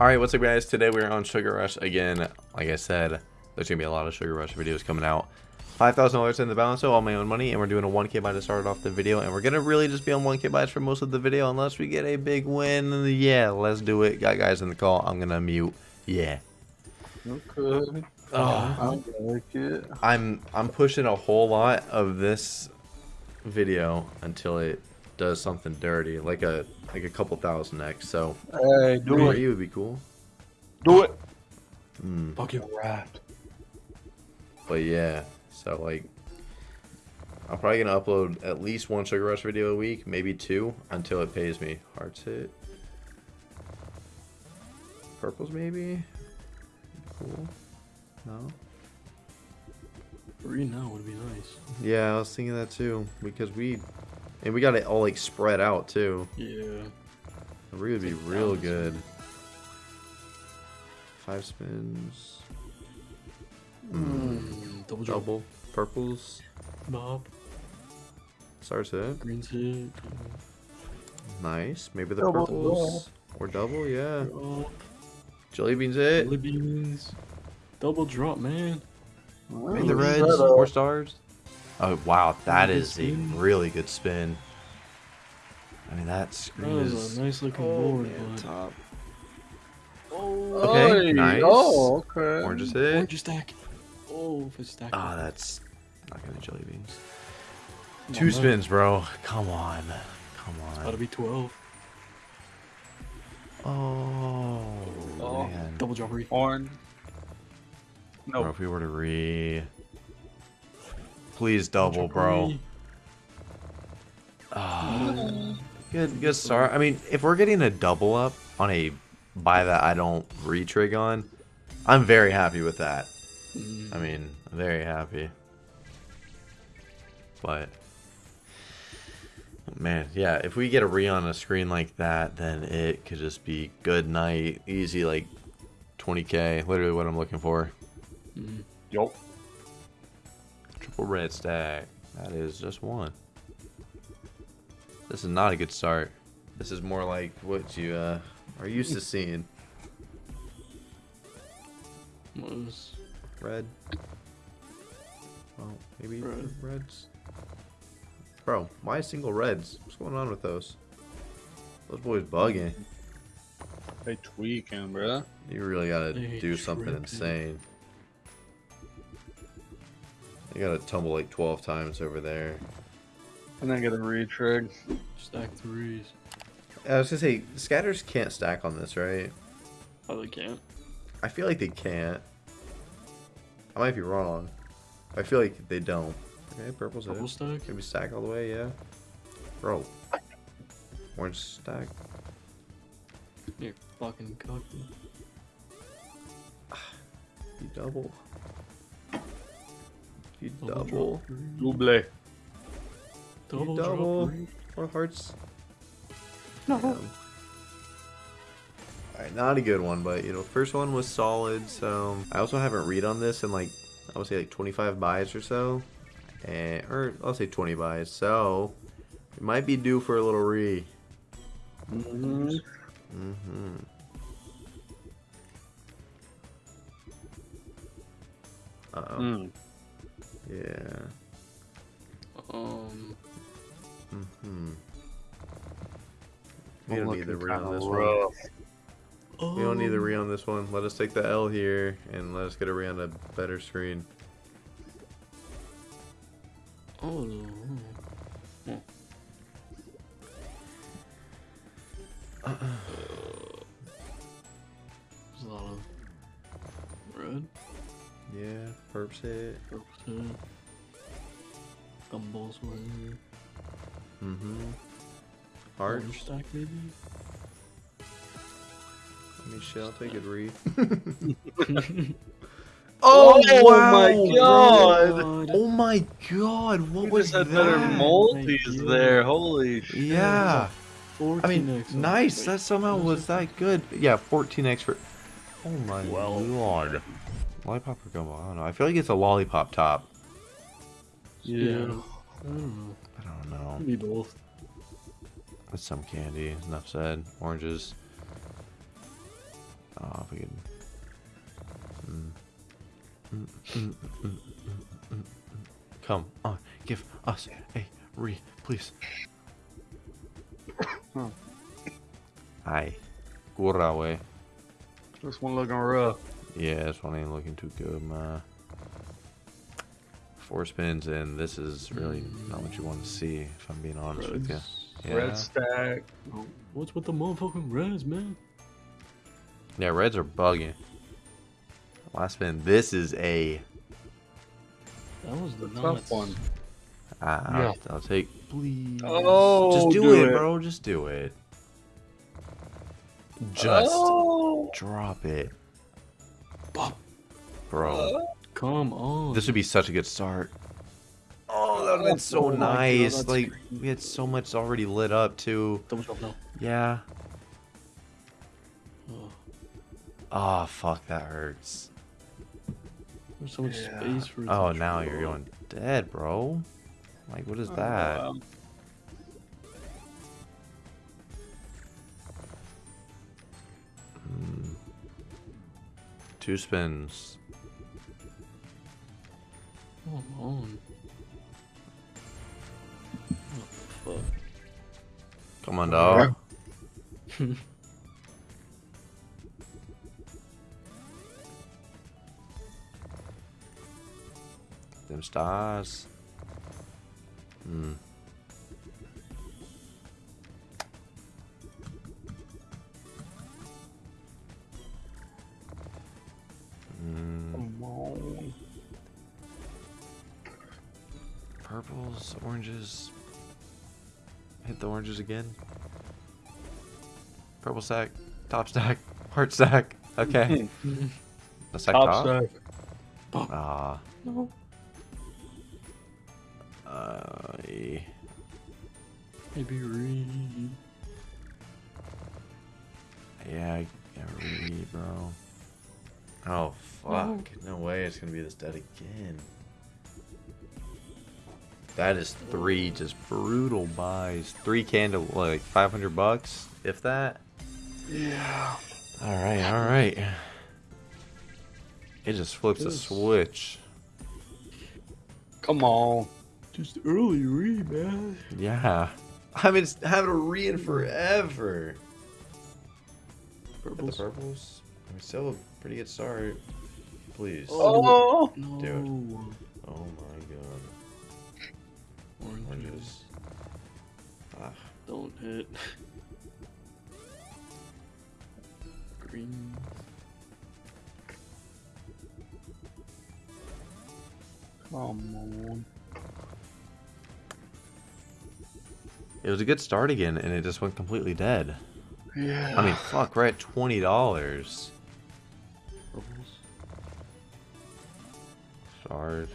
Alright, what's up guys? Today we're on Sugar Rush again. Like I said, there's going to be a lot of Sugar Rush videos coming out. $5,000 in the balance, so all my own money, and we're doing a 1k buy to start off the video, and we're going to really just be on 1k buys for most of the video, unless we get a big win. Yeah, let's do it. Got guys in the call. I'm going to mute. Yeah. Okay. Oh, I like it. I'm, I'm pushing a whole lot of this video until it does something dirty, like a like a couple thousand X. So, Hey, do it. you would be cool. Do it. Mm. Fucking wrapped. But yeah, so like, I'm probably gonna upload at least one Sugar Rush video a week, maybe two, until it pays me. Hearts hit. Purples maybe. Cool. No. Three now would be nice. Yeah, I was thinking that too because we, and we got it all like spread out too. Yeah. Three would be real good. Five spins. Mm, double drop. Double. Purples. Bob. Starts hit. Green's hit. Nice. Maybe the Double, purples. Or double, yeah. Drop. Jelly beans hit. Jelly beans. Double drop, man. Maybe the reds. that, Four stars. Oh wow, that Really good is a really good spin. I mean that That screen was is a nice looking oh, board, man, but top. oh, Okay, Oi, nice. Oh, okay. Orange is hit. orange stack. Oh, if it's stacked. Ah, that's not gonna jelly beans. Come Two on, spins, bro. Come on. Come on. Gotta on. be 12. Oh, Oh. man. Double drop re. Orange. Bro, No. if we were to re, please Double double, bro. re. Ah. Good, good start. I mean, if we're getting a double up on a buy that I don't retrig on, I'm very happy with that. I mean, very happy. But man, yeah, if we get a re on a screen like that, then it could just be good night, easy like 20k, literally what I'm looking for. mm. Yup. Triple red stack. That is just one. This is not a good start. This is more like what you uh, are used to seeing. Was Red. Well, maybe Red. reds. Bro, why single reds? What's going on with those? Those boys bugging. They tweaking, bro. You really gotta They do something tripping. insane. You gotta tumble like 12 times over there. And then get a retrig. stack threes. I was gonna say, scatters can't stack on this, right? Oh, they can't. I feel like they can't. I might be wrong. I feel like they don't. Okay, purple's Double it. stack. Can we stack all the way? Yeah. Bro. Orange stack. You're fucking cocky. You double. You Double double. Double. Double, double. drop. Four hearts. No. Damn. Alright, not a good one, but you know, first one was solid, so I also haven't read on this in like I would say like 25 buys or so. And or I'll say 20 buys, so it might be due for a little re. Mm-hmm. Mm-hmm. Uh oh. Mm. Yeah. Um, Mm-hmm. We don't need the re on kinda this one. rough. We don't need the re on this one. Let us take the L here and let us get a re on a better screen. Oh. Uh, There's a lot of red, Yeah, perps hit. purple, hit. gumballs were here. Mm-hmm. Heart. Orange stack maybe. Let me shell take a re. Oh my wow, God. bro. Oh my god! What We was just had that? better Thank multis there. Holy shit. Yeah. I mean, 14x. nice. Wait, That somehow was that good. Yeah, 14x for. Oh my Well. god. Lollipop or gumbo? I don't know. I feel like it's a lollipop top. Yeah. Yeah. I don't know. I don't know. Maybe both. It's some candy. Enough said. Oranges. Oh, if we could. Mm. Mm, mm. Come on, give us a re, please. Huh. Aye. Gurawe. This one looking rough. Yeah, this one ain't looking too good, man. Four spins, and this is really not what you want to see, if I'm being honest with you. Yeah. Red stack. What's with the motherfucking reds, man? Yeah, reds are bugging. Last spin. This is a. That was the Tough one. Uh, Yeah. I'll, I'll take. Please. Oh, just do, do it, it. bro. Just do it. Just Oh. drop it, Bop. bro. Come on. This would be such a good start. Oh, that would have been so Oh my God, nice. that's like green. we had so much already lit up too. Double jump now. Yeah. Oh, Oh fuck, that hurts. there's so much Yeah. space for. it to Oh, now you're going dead, bro. Like, what is Oh, that? wow. Hmm. Two spins. Come on. What the Come on, dog. fuck? Them stars. Hmm. Come on. Purples, oranges. Hit the oranges again. Purple stack, top stack, heart stack. Okay. the stack Top top. stack. Ah. no. Uh. Maybe read. yeah, I I read, bro. Oh fuck! No way, it's gonna be this dead again. That is three just brutal buys. Three candle, like 500 bucks, if that. Yeah. All right, all right. It just flips a switch. Come on. Just early read, man. Yeah. I've been having a read forever. Get the Purples. purples. I mean, still a Pretty good start. Please. Oh! Do it. No. Oh my god. Oranges. Ah. Don't hit. Green. Come on. It was a good start again, and it just went completely dead. Yeah. I mean, fuck, right? $20. Stars.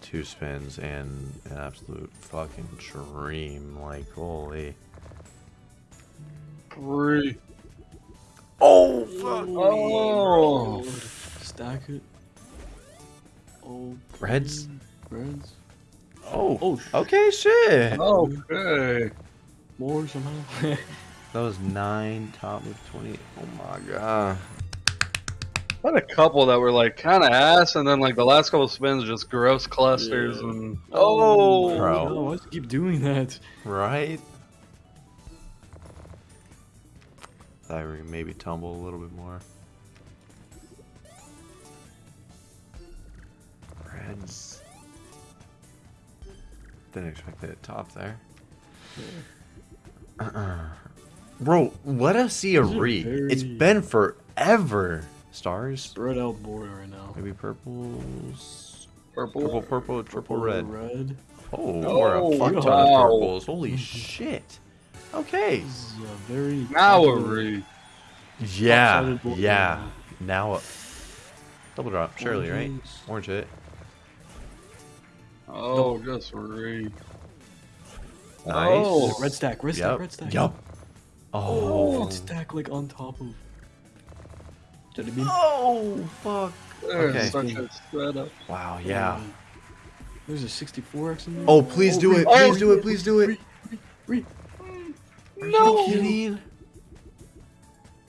Two spins and an absolute fucking dream. Like, holy. three. Oh, fuck. Oh. Stack it. Oh. Reds? green. Reds. Oh, Oh, sh- okay, shit. Okay. More somehow. That was nine, top of 20. Oh my god. I had a couple that were like kind of ass, and then like the last couple spins just gross clusters Yeah. and oh, oh Bro. No, why does keep doing that? Right? Thought we maybe tumble a little bit more. Reds. Didn't expect it top there. Uh-uh. Bro, let us see a These are re. It's very- been forever. Stars? Spread out board right now. Maybe purples. purple. Purple, purple, triple red. Red. Oh, Oh, we're a fuck ton wow. of purples. Holy shit. Okay. This is a very. Now a popular. Yeah, yeah. right Now, uh, double drop, now. surely, right? Orange hit. Oh, just re. Nice. Oh. Red stack, red stack, Yep. red stack. Yup. Oh, Oh. red stack like on top of. Did it mean? Oh, fuck. There's Okay. such a setup. Wow, yeah. There's a 64x in there. Oh, please do it. Oh, Please do it. Please do it. Re. Are you kidding?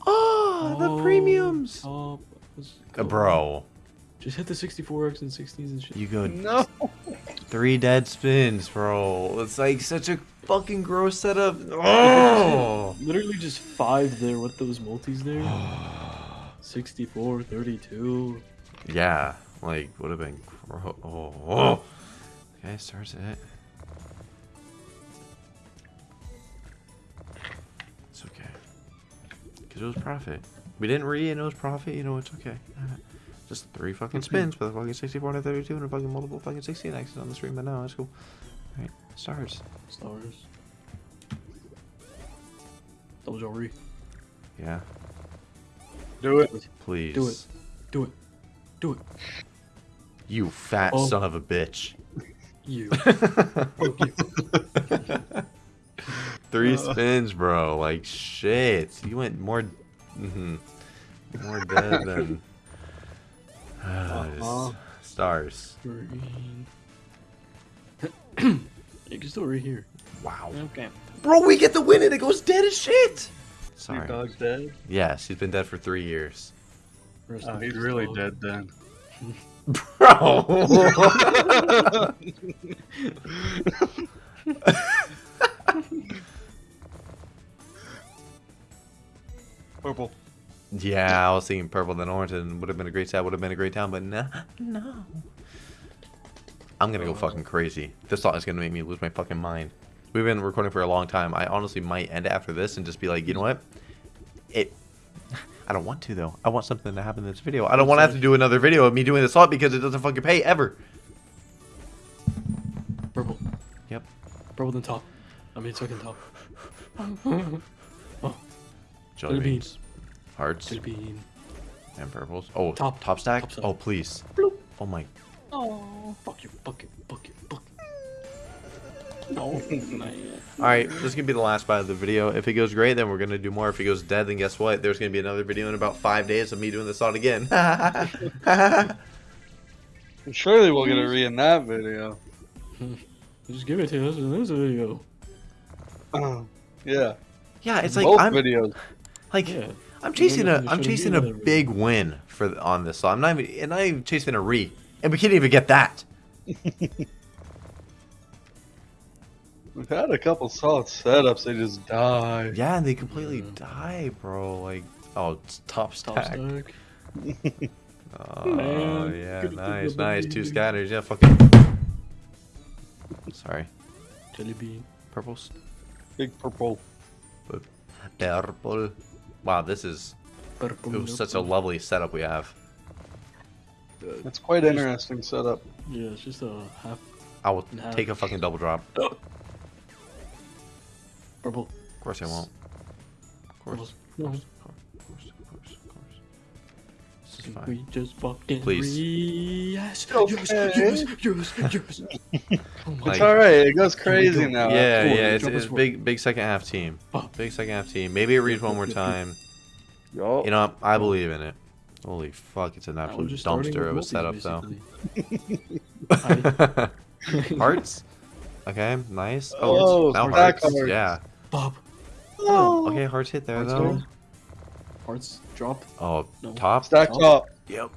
Oh, the Oh, premiums. Top. Uh. Bro, Just hit the 64x and 60s and shit. you go No. three dead spins, bro. It's like such a fucking gross setup. Oh. Literally just five there with those multis there. 64, 32. yeah, like would have been. Gro- oh, oh. oh. oh. Okay, starts it. It's okay. Cause it was profit. We didn't re and it was profit. You know it's okay. Just three fucking mm-hmm. spins with a fucking 64 to 32 and a fucking multiple fucking 16 X's on the stream. But no, that's cool. All right, stars. Stars. Double jewelry. Yeah, Do it. please. Do it. Do it. Do it. You fat Oh. son of a bitch. You. Three Uh. spins, bro. Like shit. You went more, mhm, more dead than Ah, just Uh-huh. stars. You can still right here. Wow, Okay. bro. We get the win and it goes dead as shit. Your Sorry. dog's dead. Yes, he's been dead for three years, Oh, he's really dog. dead then. bro. Purple. yeah, I was thinking purple then orange and would have been a great set. Would have been a great town, but no, no. I'm gonna go fucking crazy. This thought is gonna make me lose my fucking mind. We've been recording for a long time. I honestly might end after this and just be like, you know what? It. I don't want to though. I want something to happen in this video. I don't want to have to do another video of me doing this thought because it doesn't fucking pay ever. Purple. Yep. Purple then top. I mean second top. Oh. Jelly Jelly beans, hearts, Jelly bean. and purples. Oh, Top. top stack. Top stack. Oh please. Bloop. Oh my. Oh, fuck you, fuck you, fuck you, fuck you. No, man. All right, this is gonna be the last part of the video. If it goes great, then we're gonna do more. If it goes dead, then guess what? There's gonna be another video in about five days of me doing this thought again. Surely we'll get a re in that video. Just give it to us in this video. yeah. yeah, it's like Both I'm videos. like Yeah. I'm chasing a Maybe we I'm chasing a that video. big win for on this. So I'm not even and I'm even chasing a re, and we can't even get that. We've had a couple solid setups. They just die. Yeah, and they completely die, bro. Like, oh, it's top Top stack. stack. Oh Man, yeah, good nice, nice. Two scatters. Yeah, fucking. Sorry, Jelly bean. purples. Big purple. Purple. Wow, this is Purple. it was such a lovely setup we have. It's quite interesting setup. Yeah, it's just a half I will Nah. take a fucking double drop. Purple. Of course I won't. Of course. Of course. Of course. Of course. Of course. This is fine. we just fucking Please. re- Yes, yes, Okay. yes, yes, yes. oh my It's alright. It goes crazy go? now. Yeah, Four, yeah, it's, it's big, big second half team. Oh. Big second half team. Maybe it reads one more time. Yup. You know, I believe in it. Holy fuck, it's an absolute dumpster of a setup, though. basically. Hearts? Okay, nice. Oh, Oh, now hearts. hearts. Yeah. Bob. Oh. Okay, hearts hit there, Hearts though. go. Hearts drop. Oh, No. top? Stack top. Yep.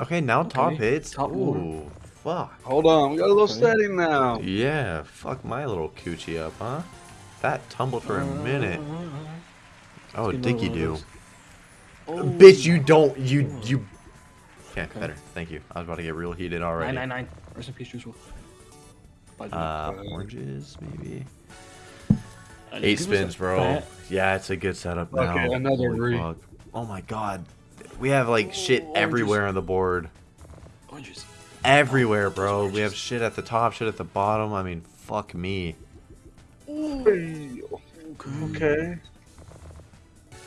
Okay, now top hits. top Ooh, more. fuck. Hold on. We got a little Okay. steady now. Yeah, fuck my little coochie up, huh? That tumbled for a minute. Oh, Let's get Dicky do. one of those. Bitch, you don't. You. Oh. you. Okay, Okay. better. Thank you. I was about to get real heated already. Nine, nine, nine. Rest in peace, Juice WRLD. Bye, Juice. Uh, oranges, maybe. Eight give us a spins, bro. fat- Yeah, it's a good setup now. Okay, another Holy re. fuck. Oh my god. We have like shit Oh, everywhere oranges. on the board. Oranges. Everywhere, bro. We have shit at the top, shit at the bottom. I mean, fuck me. Hey, Okay.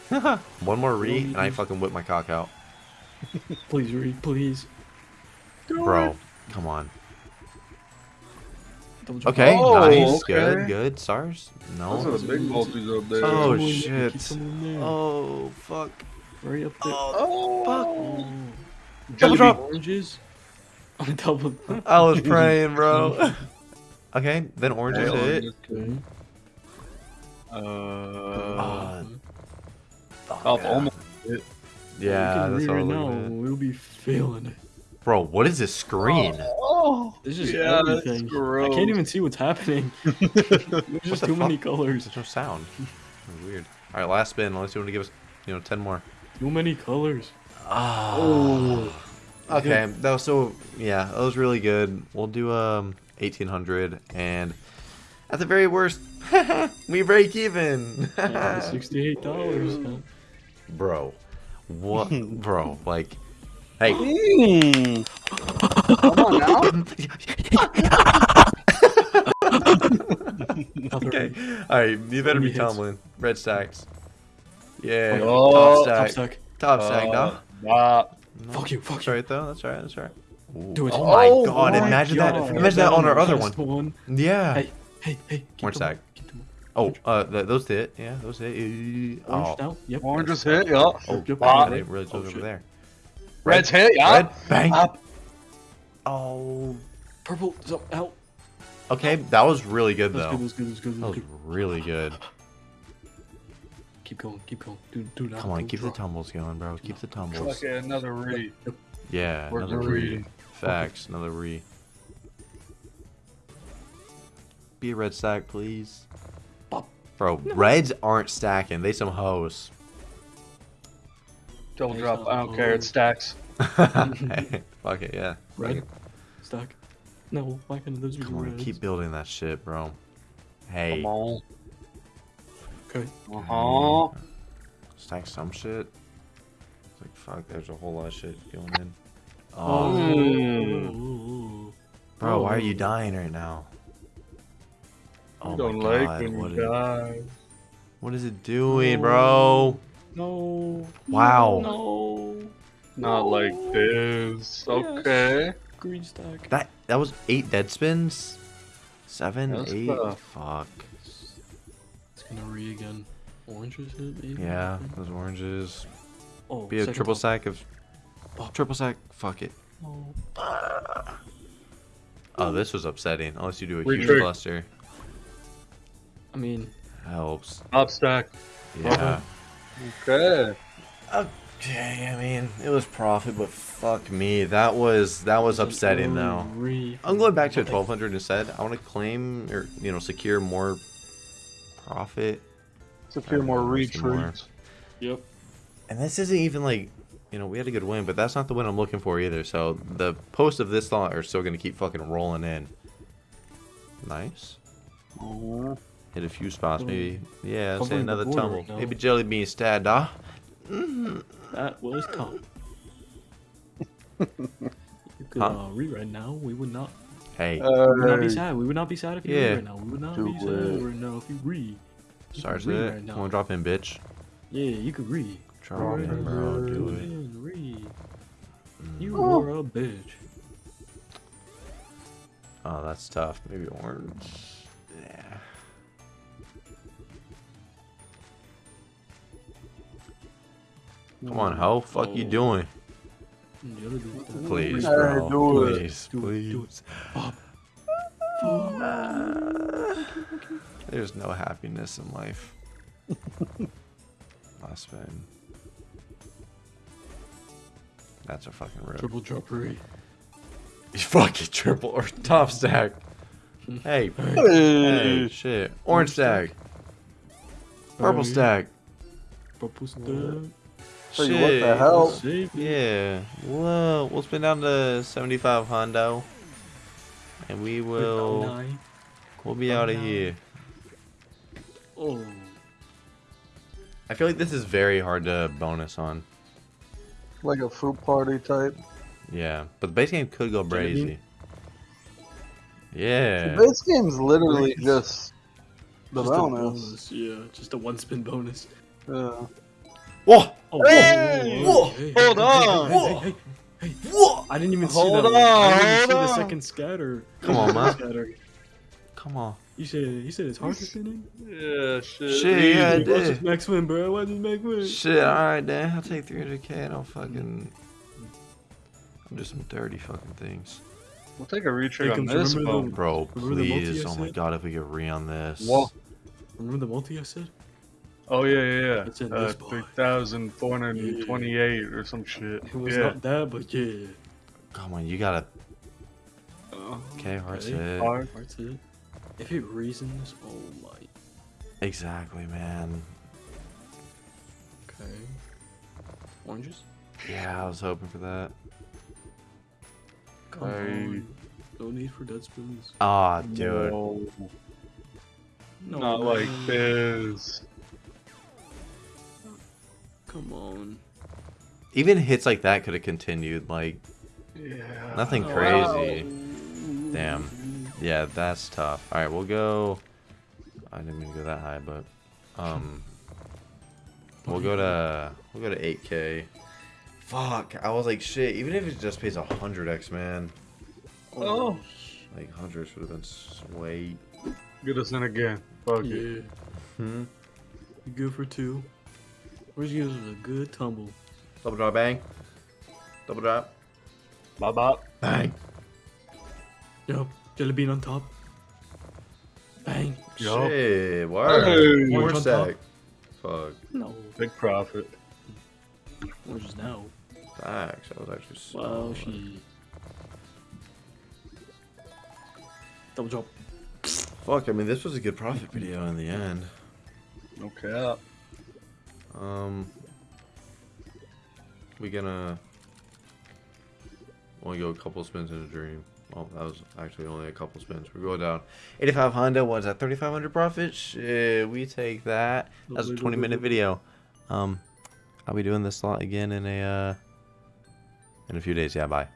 One more re, and I fucking whip my cock out. Please read, please. Bro, come on. Double. Okay, Oh, nice. okay. Good, good. SARS? Those No. are the big multis up there. Oh, Keep shit. someone- keep someone in there. Oh, fuck. Right up there. Oh, fuck. Oh. Double drop. Oranges. Double. I was praying, bro. okay, then oranges Hey, hit. Okay. Uh, Uh, Oh, almost. Yeah, that's all I'm looking at. We'll be feeling it. Bro, what is this screen? Oh, this is yeah, that's everything. I can't even see what's happening. There's just the too many colors. There's no sound. Weird. All right, last spin. Unless you want to give us, you know, ten more. Too many colors. Oh. Okay, that was so. Yeah, that was really good. We'll do um eighteen hundred, and at the very worst, we break even. Yeah, Sixty-eight dollars. bro, what, bro? Like, hey, Mm. Come on now. okay, all right, you better be Hits. tumbling. Red stacks. Yeah, Oh, top Top stack. stack. Top stack, Uh, no? nah. No. Fuck you, fuck That's you. right though. That's right. That's right. Ooh. Do it. Oh my Oh god! my imagine God. that. Imagine that on our other one. One. Yeah. Hey, hey, hey. keep Orange stack. up, keep them up. Oh, uh, th those hit. Yeah, those hit. Orange Oh, now. Yep. Orange is hit, yeah. oh, Yep, wow, got they it. really Oh, took over shit. there. Red's hit, yeah. Red, bang. Up. Oh. Purple. So, out. Okay, that was really good though. good. That's good. That's good. That was good. really good. Keep going. Keep going. Do, do not. Come on, don't keep the tumbles going, bro. Keep the tumbles. Okay, another re. Yeah, Where's another re. re? Facts, another re. Be a red stack, please. Bop. Bro, reds aren't stacking. They some hoes. Double Nice drop. I don't on care. It stacks. Hey, Fuck it, yeah. Red. Stack. No, why can't those be Come on, keep building that shit, bro. Hey, Come on. Okay. Uh huh. stack some shit. It's like, fuck, there's a whole lot of shit going in. Oh. Oh, Mm. bro, why are you Oh. dying right now? Oh I don't my like god, when what you is, die. what is it doing, bro? No. Wow. No. Not No. like this. Yes. Okay. Green stack. That that was eight dead spins? Seven, That's eight? tough. Fuck. It's gonna re again. Oranges hit maybe. Yeah, those oranges. Oh, Be a triple top. sack of. Oh. Triple sack? Fuck it. Oh. Oh, this was upsetting. Unless you do a Retrig. huge cluster. I mean, Helps. Top stack. Yeah. Okay. Okay, oh, Okay, I mean, it was profit, but fuck me. That was that was upsetting though. I'm going back to a 1200 instead. I want to claim or you know secure more profit. Secure more Alright, more. retreats. Yep. And this isn't even like, you know, we had a good win, but that's not the win I'm looking for either. So the posts of this lot are still gonna keep fucking rolling in. Nice. Hit a few spots, maybe. Mm. Yeah, say Covering the another border tumble. right now. Maybe jelly bean stat, da. Mm-hmm. That was calm. you could Huh? uh, re right now. We would not. Hey, We would not be sad. We would not be sad if you Yeah. re right now. We would not Do be sad it. right now if you re. You starts could re right now. Come on, drop in, bitch. Yeah, you could re. Drop in, bro. Do it. in, re. Mm. You Oh. are a bitch. Oh, that's tough. Maybe orange. Yeah. Come on, ho. Fuck you Oh. doing? And the other dude's dead. Please, bro. do it. Please, Do it, do please. Uh, there's no happiness in life. Last spin. That's a fucking rip. Triple drop re. Fucking triple or top stack. Hey, hey, shit. Orange stack. Purple Oh, stack. Purple stack. Tell you Shit. what the hell. Yeah. Whoa. We'll spin down to 75 Hondo. And we will. We'll be out of here. Oh. I feel like this is very hard to bonus on. Like a fruit party type. Yeah. But the base game could go Jelly brazy. Yeah. This game's literally Nice. just the Just a bonus. Yeah, just a one spin bonus. Yeah. Whoa! Oh, Hey! whoa, hey, Hold hey, on! Hey, hey, hey, hey, hey. Whoa! I didn't even see Hold that. one. I didn't even on, see the second scatter. Come on, man. Scatter. Come on. You said you said it's hard to spin in. Yeah, shit. Shit, yeah, I Watch did. this max win, bro. Watch this max win. Shit, alright, Dan. I'll take 300k and I'll fucking. I'll do some dirty fucking things. We'll take a retreat Hey, on this remember one. the- Bro, the multi please. Oh my god, if we get re on this. Whoa. Remember the multi I said? Oh yeah, yeah, yeah. It's in uh, this boy. three thousand four hundred and twenty-eight or some shit. It was yeah. not that, but yeah. Come on, you gotta. Uh, Okay, hearts Okay. hit. hard. That's it. If it reasons, oh my. Exactly, man. Okay. Oranges? Yeah, I was hoping for that. Come Hey. on. No need for dead spoons. Ah, dude. No, No, not like this. Come on. Even hits like that could have continued. Like, Yeah. nothing Oh, crazy. wow. Damn. Yeah, that's tough. All right, we'll go. I didn't mean to go that high, but um, we'll go to we'll go to 8k. Fuck, I was like shit. Even if it just pays a hundred x, man, Oh. like hundreds would have been sweet. Get us in again. Fuck it. Hmm. You go for two. Where's you a good tumble? Double drop, bang. Double drop, Bop bop. bang. Yup. Jelly bean on top. Bang. Yup. Shit, word. Hey. More Orange on top. Fuck. No. Big profit. Oranges now. Facts. That was actually so. Wow, she. Double drop. Fuck. I mean, this was a good profit video in the end. No cap. Um, we gonna only go a couple spins in a dream. Well, that was actually only a couple spins. We're going down 85 Honda. What's that? 3,500 profit? Shit, we take that. That's a 20 minute video. Um, I'll be doing this lot again in a uh in a few days. Yeah, bye.